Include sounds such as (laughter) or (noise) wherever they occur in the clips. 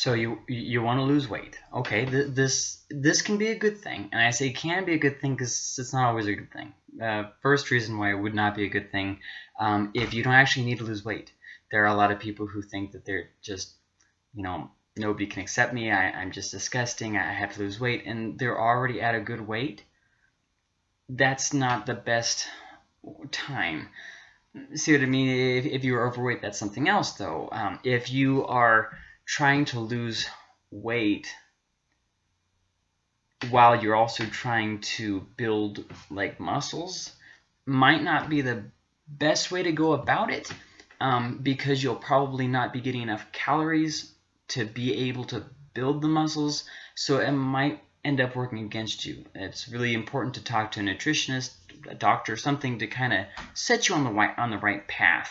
So you you want to lose weight. Okay, th this this can be a good thing, and I say can be a good thing because it's not always a good thing. Uh, first reason why it would not be a good thing um, if you don't actually need to lose weight. There are a lot of people who think that they're just, you know, nobody can accept me. I, I'm just disgusting. I have to lose weight, and they're already at a good weight. That's not the best time. See what I mean? If, if you're overweight, that's something else, though. Um, if you are trying to lose weight while you're also trying to build like muscles might not be the best way to go about it um, because you'll probably not be getting enough calories to be able to build the muscles. So it might end up working against you. It's really important to talk to a nutritionist a doctor something to kind of set you on the right on the right path.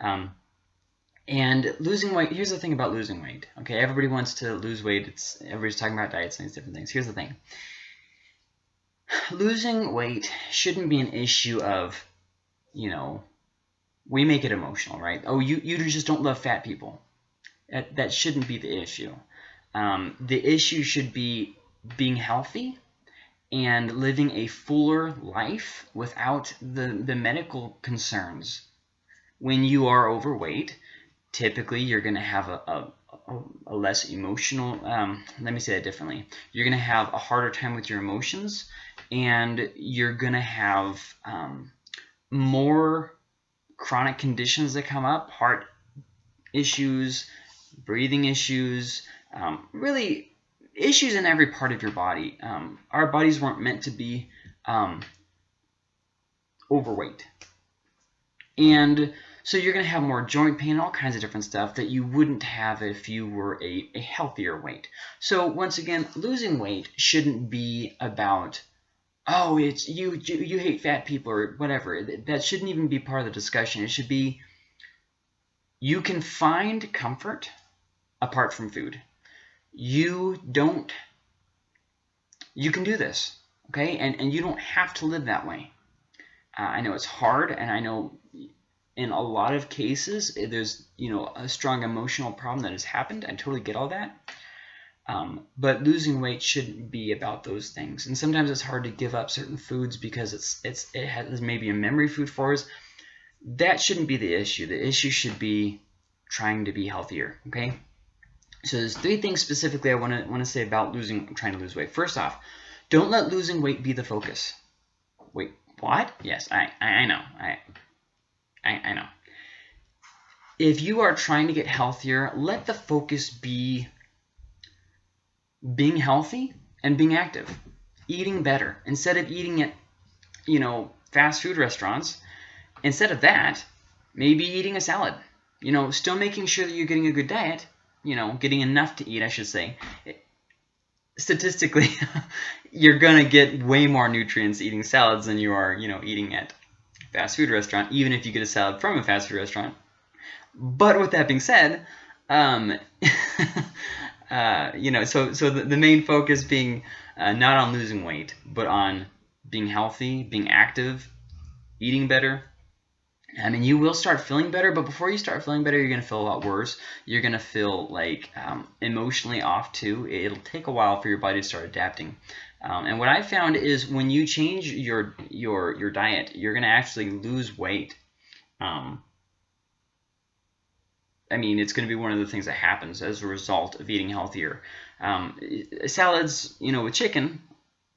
Um, and losing weight, here's the thing about losing weight. Okay, everybody wants to lose weight. It's everybody's talking about diets and these different things. Here's the thing. (sighs) Losing weight shouldn't be an issue of, you know, we make it emotional, right? Oh, you, you just don't love fat people. That, that shouldn't be the issue. Um, the issue should be being healthy and living a fuller life without the, the medical concerns. When you are overweight, typically you're going to have a, a, a, less emotional, um, let me say that differently. You're going to have a harder time with your emotions and you're going to have um, more chronic conditions that come up, heart issues, breathing issues, um, really issues in every part of your body. Um, our bodies weren't meant to be um, overweight. And so you're going to have more joint pain, all kinds of different stuff that you wouldn't have if you were a, a healthier weight. So once again, losing weight shouldn't be about, oh, it's you, you, you hate fat people or whatever. That shouldn't even be part of the discussion. It should be, you can find comfort apart from food. You don't, you can do this, okay? And, and you don't have to live that way. Uh, I know it's hard, and I know in a lot of cases, eh, there's you know a strong emotional problem that has happened. I totally get all that. Um, but losing weight shouldn't be about those things. And sometimes it's hard to give up certain foods because it's it's it has maybe a memory food for us. That shouldn't be the issue. The issue should be trying to be healthier. Okay. So there's three things specifically I want to want to say about losing trying to lose weight. First off, don't let losing weight be the focus. Wait, what? Yes, I I, I know. I I, I know. If you are trying to get healthier, let the focus be being healthy and being active, eating better. Instead of eating at, you know, fast food restaurants, instead of that, maybe eating a salad. You know, still making sure that you're getting a good diet, you know, getting enough to eat, I should say. Statistically, (laughs) you're going to get way more nutrients eating salads than you are, you know, eating at fast food restaurant, even if you get a salad from a fast food restaurant. But with that being said, um, (laughs) uh, you know, so so the, the main focus being uh, not on losing weight, but on being healthy, being active, eating better. I mean, you will start feeling better, but before you start feeling better, you're going to feel a lot worse. You're going to feel like um, emotionally off too. It'll take a while for your body to start adapting. Um, and what I found is when you change your your your diet, you're going to actually lose weight. Um, I mean, it's going to be one of the things that happens as a result of eating healthier. Um, salads, you know, with chicken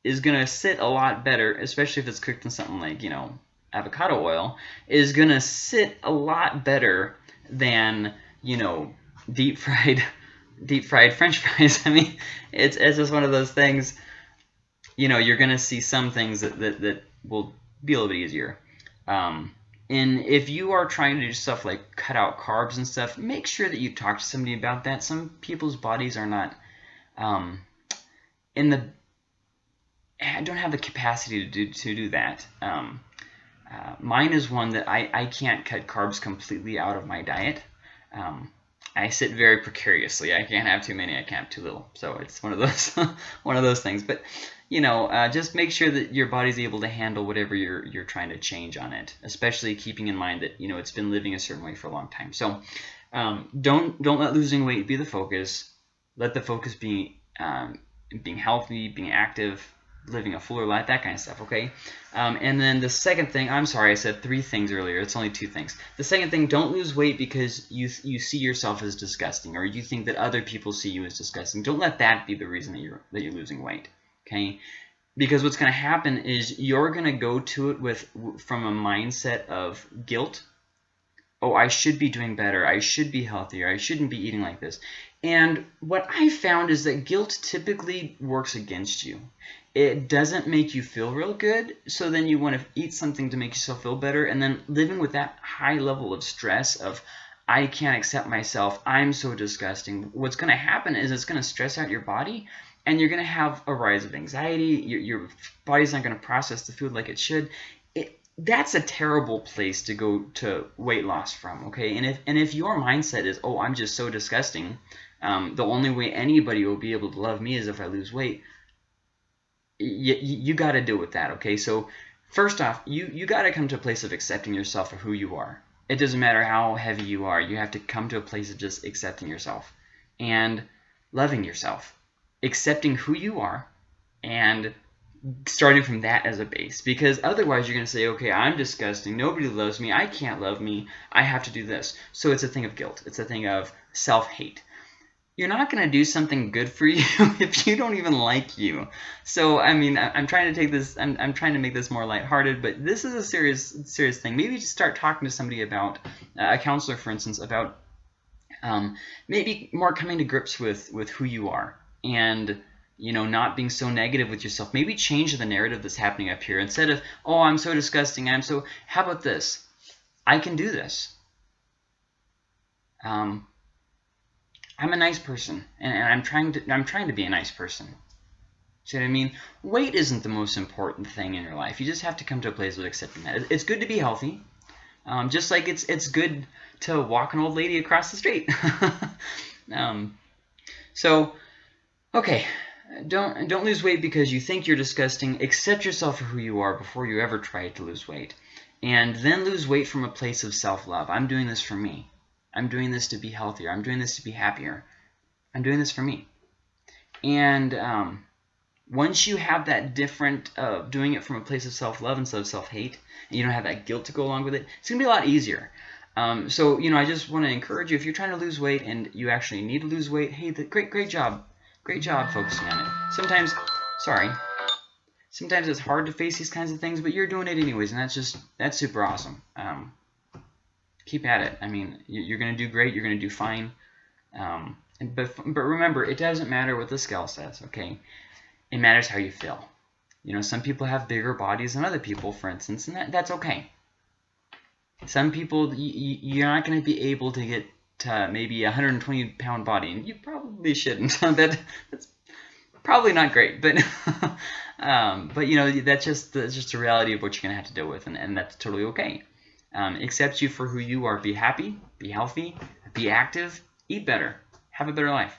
is going to sit a lot better, especially if it's cooked in something like, you know, avocado oil, is going to sit a lot better than, you know, deep fried (laughs) deep fried french fries. (laughs) I mean, it's, it's just one of those things you know, you're going to see some things that, that, that will be a little bit easier. Um, and if you are trying to do stuff like cut out carbs and stuff, make sure that you talk to somebody about that. Some people's bodies are not um, in the I don't have the capacity to do, to do that. Um, uh, mine is one that I, I can't cut carbs completely out of my diet. Um, I sit very precariously. I can't have too many. I can't have too little. So it's one of those (laughs) one of those things. But you know, uh, just make sure that your body's able to handle whatever you're you're trying to change on it. Especially keeping in mind that you know it's been living a certain way for a long time. So um, don't don't let losing weight be the focus. let the focus be um, being healthy, being active, living a fuller life, that kind of stuff, okay? Um, and then the second thing, I'm sorry, I said three things earlier. It's only two things. The second thing, don't lose weight because you you see yourself as disgusting or you think that other people see you as disgusting. Don't let that be the reason that you're that you're losing weight, okay? Because what's going to happen is you're going to go to it with from a mindset of guilt. Oh, I should be doing better. I should be healthier. I shouldn't be eating like this. And what I found is that guilt typically works against you it doesn't make you feel real good. So then you want to eat something to make yourself feel better. And then living with that high level of stress of, I can't accept myself. I'm so disgusting. What's going to happen is it's going to stress out your body and you're going to have a rise of anxiety. Your, your body's not going to process the food like it should. It, that's a terrible place to go to weight loss from, okay? And if, and if your mindset is, oh, I'm just so disgusting, um, the only way anybody will be able to love me is if I lose weight, you, you got to deal with that, okay? So first off, you, you got to come to a place of accepting yourself for who you are. It doesn't matter how heavy you are. You have to come to a place of just accepting yourself and loving yourself. Accepting who you are and starting from that as a base. Because otherwise you're going to say, okay, I'm disgusting. Nobody loves me. I can't love me. I have to do this. So it's a thing of guilt. It's a thing of self-hate you're not going to do something good for you (laughs) if you don't even like you. So, I mean, I'm trying to take this, I'm, I'm trying to make this more lighthearted, but this is a serious, serious thing. Maybe just start talking to somebody about, uh, a counselor, for instance, about um, maybe more coming to grips with, with who you are and, you know, not being so negative with yourself. Maybe change the narrative that's happening up here. Instead of, oh, I'm so disgusting, I'm so, how about this? I can do this. Um, I'm a nice person, and, and I'm trying to I'm trying to be a nice person. See what I mean? Weight isn't the most important thing in your life. You just have to come to a place of accepting that. It's good to be healthy, um, just like it's it's good to walk an old lady across the street. (laughs) um, so, okay, don't don't lose weight because you think you're disgusting. Accept yourself for who you are before you ever try to lose weight, and then lose weight from a place of self-love. I'm doing this for me. I'm doing this to be healthier. I'm doing this to be happier. I'm doing this for me. And um, once you have that different uh, doing it from a place of self-love instead of self-hate, and you don't have that guilt to go along with it, it's going to be a lot easier. Um, so, you know, I just want to encourage you, if you're trying to lose weight and you actually need to lose weight, hey, the, great, great job. Great job focusing on it. Sometimes, sorry, sometimes it's hard to face these kinds of things, but you're doing it anyways, and that's just, that's super awesome. Um, keep at it. I mean, you're going to do great. You're going to do fine. Um, but, but remember, it doesn't matter what the scale says, okay? It matters how you feel. You know, some people have bigger bodies than other people, for instance, and that, that's okay. Some people, you, are not going to be able to get to maybe a 120 pound body, and you probably shouldn't. (laughs) that, that's probably not great, but (laughs) um, but you know that's just that's just a reality of what you're going to have to deal with, and, and that's totally okay um, accept you for who you are. Be happy, be healthy, be active, eat better, have a better life.